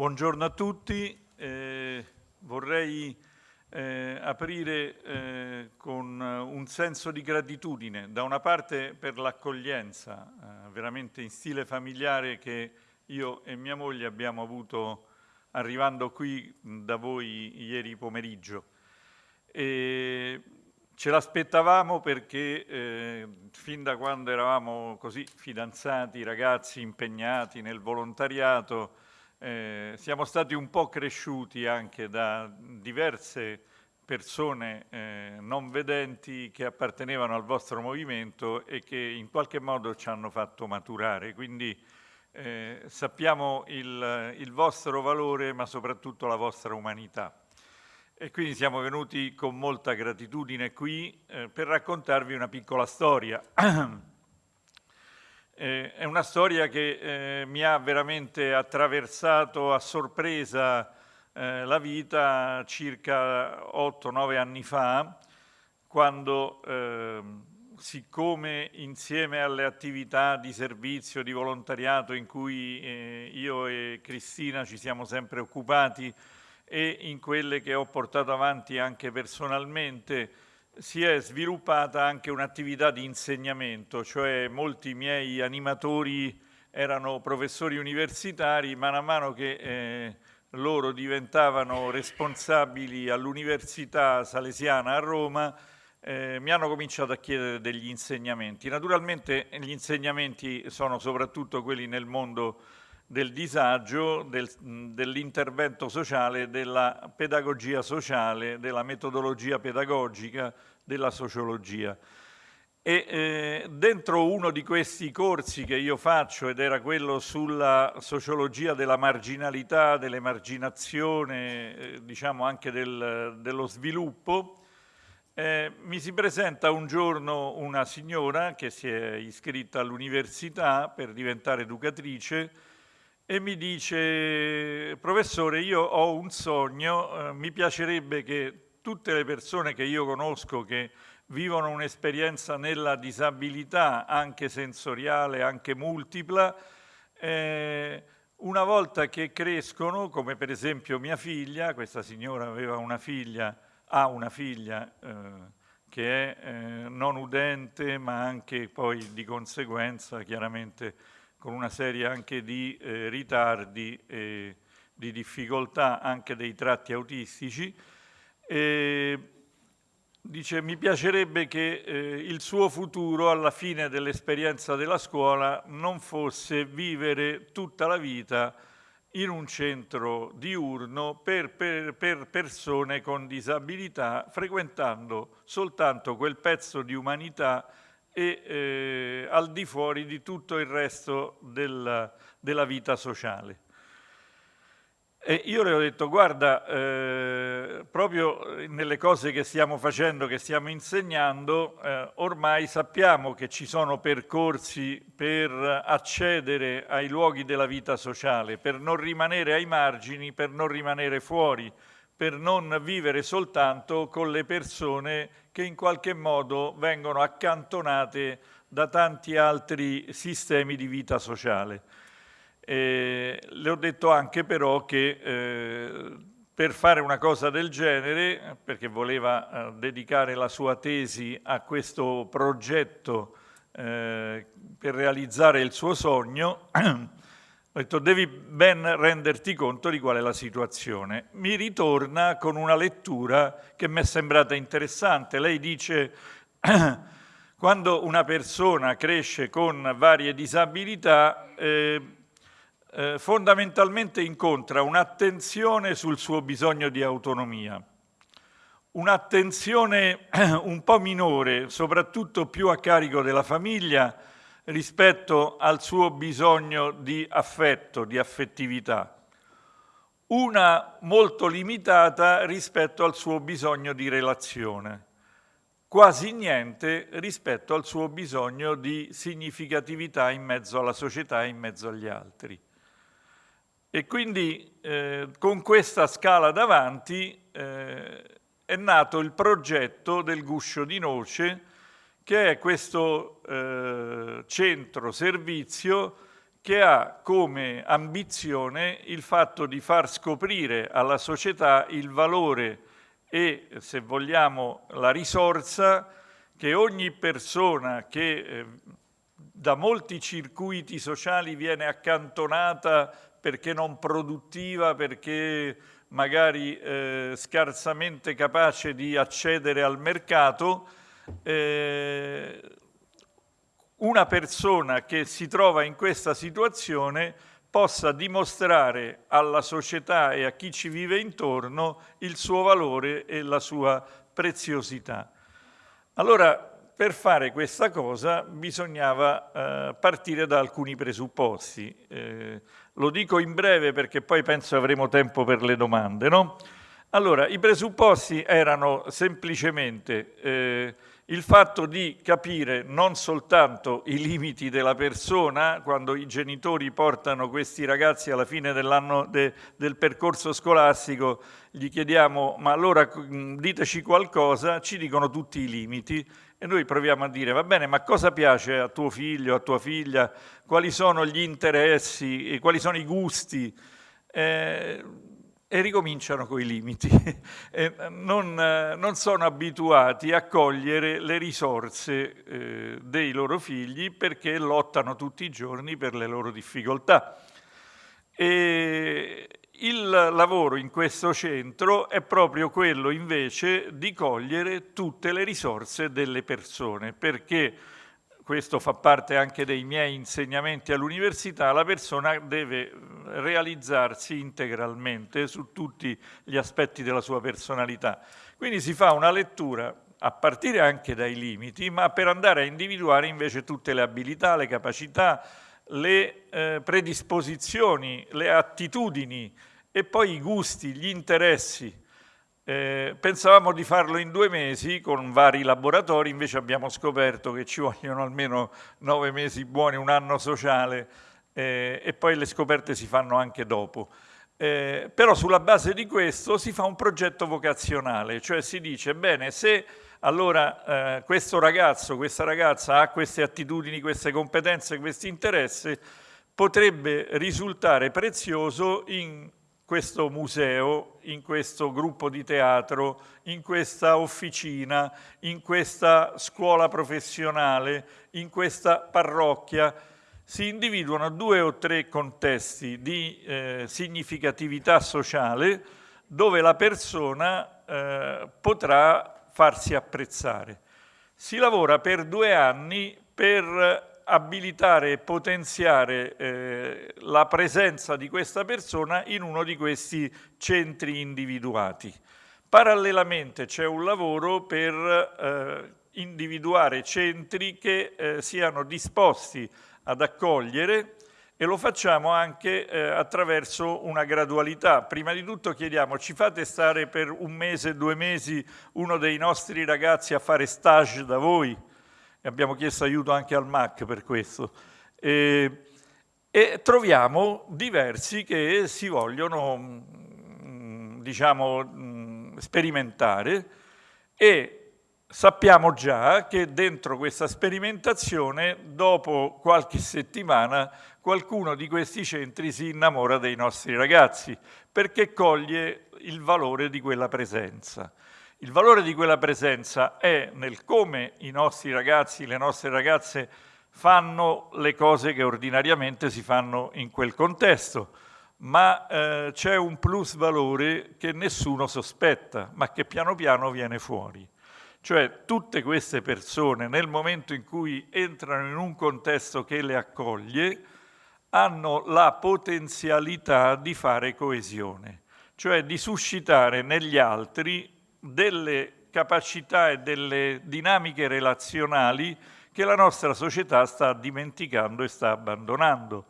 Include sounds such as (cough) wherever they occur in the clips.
Buongiorno a tutti, eh, vorrei eh, aprire eh, con un senso di gratitudine, da una parte per l'accoglienza eh, veramente in stile familiare che io e mia moglie abbiamo avuto arrivando qui da voi ieri pomeriggio. E ce l'aspettavamo perché eh, fin da quando eravamo così fidanzati, ragazzi impegnati nel volontariato, eh, siamo stati un po' cresciuti anche da diverse persone eh, non vedenti che appartenevano al vostro movimento e che in qualche modo ci hanno fatto maturare. Quindi eh, sappiamo il, il vostro valore ma soprattutto la vostra umanità. E quindi siamo venuti con molta gratitudine qui eh, per raccontarvi una piccola storia. (clears throat) eh, è una storia che eh, mi ha veramente attraversato a sorpresa eh, la vita circa 8-9 anni fa, quando ehm, siccome insieme alle attività di servizio, di volontariato in cui eh, io e Cristina ci siamo sempre occupati e in quelle che ho portato avanti anche personalmente, si è sviluppata anche un'attività di insegnamento, cioè molti miei animatori erano professori universitari, man mano che eh, loro diventavano responsabili all'Università Salesiana a Roma, eh, mi hanno cominciato a chiedere degli insegnamenti. Naturalmente gli insegnamenti sono soprattutto quelli nel mondo del disagio, del, dell'intervento sociale, della pedagogia sociale, della metodologia pedagogica, della sociologia. E eh, dentro uno di questi corsi che io faccio, ed era quello sulla sociologia della marginalità, dell'emarginazione, eh, diciamo anche del, dello sviluppo, eh, mi si presenta un giorno una signora che si è iscritta all'università per diventare educatrice e mi dice, professore, io ho un sogno, eh, mi piacerebbe che tutte le persone che io conosco che vivono un'esperienza nella disabilità, anche sensoriale, anche multipla, eh, una volta che crescono, come per esempio mia figlia, questa signora aveva una figlia, ha una figlia eh, che è eh, non udente, ma anche poi di conseguenza chiaramente con una serie anche di eh, ritardi e di difficoltà anche dei tratti autistici. E, Dice, mi piacerebbe che eh, il suo futuro alla fine dell'esperienza della scuola non fosse vivere tutta la vita in un centro diurno per, per, per persone con disabilità, frequentando soltanto quel pezzo di umanità e eh, al di fuori di tutto il resto della, della vita sociale. E io le ho detto, guarda, eh, proprio nelle cose che stiamo facendo, che stiamo insegnando, eh, ormai sappiamo che ci sono percorsi per accedere ai luoghi della vita sociale, per non rimanere ai margini, per non rimanere fuori, per non vivere soltanto con le persone che in qualche modo vengono accantonate da tanti altri sistemi di vita sociale. Eh, le ho detto anche però che eh, per fare una cosa del genere, perché voleva eh, dedicare la sua tesi a questo progetto eh, per realizzare il suo sogno, (clears throat) ho detto devi ben renderti conto di qual è la situazione. Mi ritorna con una lettura che mi è sembrata interessante. Lei dice (clears throat) quando una persona cresce con varie disabilità eh, eh, fondamentalmente incontra un'attenzione sul suo bisogno di autonomia, un'attenzione (clears throat) un po' minore, soprattutto più a carico della famiglia, rispetto al suo bisogno di affetto, di affettività, una molto limitata rispetto al suo bisogno di relazione, quasi niente rispetto al suo bisogno di significatività in mezzo alla società e in mezzo agli altri. E quindi eh, con questa scala davanti eh, è nato il progetto del Guscio di Noce, che è questo eh, centro servizio che ha come ambizione il fatto di far scoprire alla società il valore e, se vogliamo, la risorsa che ogni persona che eh, da molti circuiti sociali viene accantonata perché non produttiva, perché magari eh, scarsamente capace di accedere al mercato, eh, una persona che si trova in questa situazione possa dimostrare alla società e a chi ci vive intorno il suo valore e la sua preziosità. Allora, per fare questa cosa bisognava eh, partire da alcuni presupposti. Eh, lo dico in breve perché poi penso avremo tempo per le domande. No? Allora, i presupposti erano semplicemente eh, il fatto di capire non soltanto i limiti della persona, quando i genitori portano questi ragazzi alla fine de, del percorso scolastico, gli chiediamo ma allora diteci qualcosa, ci dicono tutti i limiti e noi proviamo a dire va bene ma cosa piace a tuo figlio, a tua figlia, quali sono gli interessi, quali sono i gusti, eh, e ricominciano coi limiti. (laughs) non, non, sono abituati a cogliere le risorse eh, dei loro figli perché lottano tutti i giorni per le loro difficoltà. E il lavoro in questo centro è proprio quello invece di cogliere tutte le risorse delle persone, perché questo fa parte anche dei miei insegnamenti all'università, la persona deve realizzarsi integralmente su tutti gli aspetti della sua personalità. Quindi si fa una lettura a partire anche dai limiti, ma per andare a individuare invece tutte le abilità, le capacità, le eh, predisposizioni, le attitudini e poi i gusti, gli interessi eh, pensavamo di farlo in due mesi con vari laboratori, invece abbiamo scoperto che ci vogliono almeno nove mesi buoni, un anno sociale eh, e poi le scoperte si fanno anche dopo. Eh, però sulla base di questo si fa un progetto vocazionale, cioè si dice, bene, se allora eh, questo ragazzo, questa ragazza ha queste attitudini, queste competenze, questi interessi, potrebbe risultare prezioso in questo museo, in questo gruppo di teatro, in questa officina, in questa scuola professionale, in questa parrocchia, si individuano due o tre contesti di eh, significatività sociale dove la persona eh, potrà farsi apprezzare. Si lavora per due anni per abilitare e potenziare eh, la presenza di questa persona in uno di questi centri individuati. Parallelamente c'è un lavoro per eh, individuare centri che eh, siano disposti ad accogliere e lo facciamo anche eh, attraverso una gradualità. Prima di tutto chiediamo, ci fate stare per un mese, due mesi uno dei nostri ragazzi a fare stage da voi? Abbiamo chiesto aiuto anche al MAC per questo. E, e troviamo diversi che si vogliono mm, diciamo, mm, sperimentare e sappiamo già che dentro questa sperimentazione, dopo qualche settimana, qualcuno di questi centri si innamora dei nostri ragazzi perché coglie il valore di quella presenza. Il valore di quella presenza è nel come i nostri ragazzi, le nostre ragazze fanno le cose che ordinariamente si fanno in quel contesto, ma eh, c'è un plus valore che nessuno sospetta, ma che piano piano viene fuori. Cioè tutte queste persone nel momento in cui entrano in un contesto che le accoglie hanno la potenzialità di fare coesione, cioè di suscitare negli altri delle capacità e delle dinamiche relazionali che la nostra società sta dimenticando e sta abbandonando.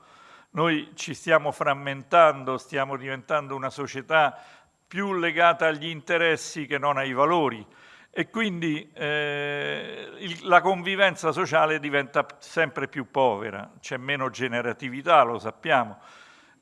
Noi ci stiamo frammentando, stiamo diventando una società più legata agli interessi che non ai valori e quindi eh, il, la convivenza sociale diventa sempre più povera, c'è meno generatività, lo sappiamo,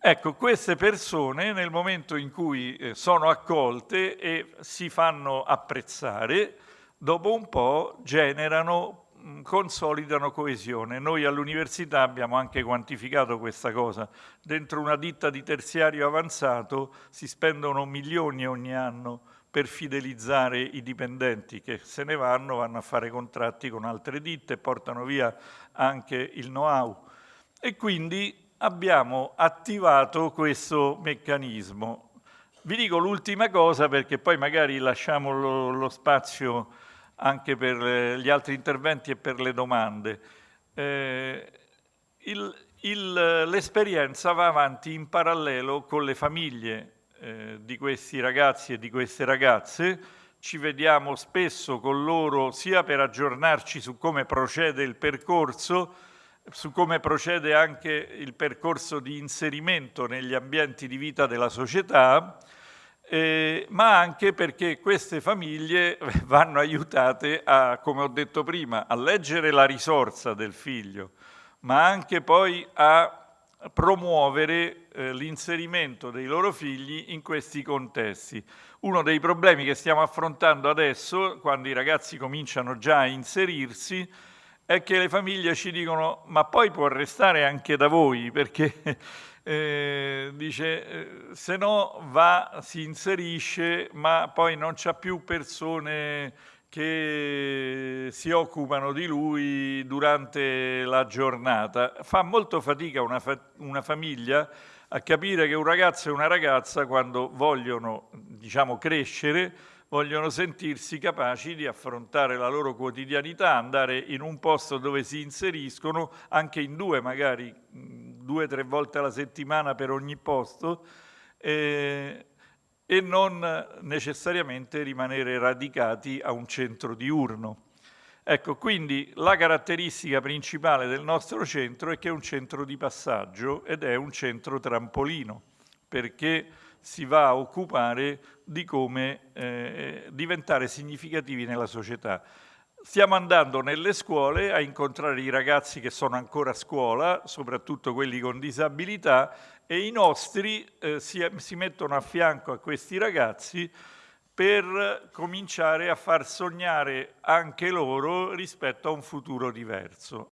Ecco, queste persone nel momento in cui eh, sono accolte e si fanno apprezzare, dopo un po' generano consolidano coesione. Noi all'università abbiamo anche quantificato questa cosa. Dentro una ditta di terziario avanzato si spendono milioni ogni anno per fidelizzare i dipendenti che se ne vanno, vanno a fare contratti con altre ditte, portano via anche il know-how. E quindi abbiamo attivato questo meccanismo. Vi dico l'ultima cosa perché poi magari lasciamo lo, lo spazio anche per gli altri interventi e per le domande. Eh, l'esperienza va avanti in parallelo con le famiglie eh, di questi ragazzi e di queste ragazze, ci vediamo spesso con loro sia per aggiornarci su come procede il percorso, su come procede anche il percorso di inserimento negli ambienti di vita della società, eh, ma anche perché queste famiglie (laughs) vanno aiutate a, come ho detto prima, a leggere la risorsa del figlio, ma anche poi a promuovere eh, l'inserimento dei loro figli in questi contesti. Uno dei problemi che stiamo affrontando adesso, quando i ragazzi cominciano già a inserirsi, è che le famiglie ci dicono ma poi può restare anche da voi, perché (laughs) eh, dice eh, se no va, si inserisce, ma poi non c'ha più persone che si occupano di lui durante la giornata. Fa molto fatica una, fa una famiglia a capire che un ragazzo e una ragazza quando vogliono diciamo, crescere vogliono sentirsi capaci di affrontare la loro quotidianità, andare in un posto dove si inseriscono, anche in due magari, due o tre volte alla settimana per ogni posto, eh, e non necessariamente rimanere radicati a un centro diurno. Ecco, quindi la caratteristica principale del nostro centro è che è un centro di passaggio ed è un centro trampolino, perché si va a occupare di come eh, diventare significativi nella società. Stiamo andando nelle scuole a incontrare i ragazzi che sono ancora a scuola, soprattutto quelli con disabilità, e i nostri eh, si, si mettono a fianco a questi ragazzi per cominciare a far sognare anche loro rispetto a un futuro diverso.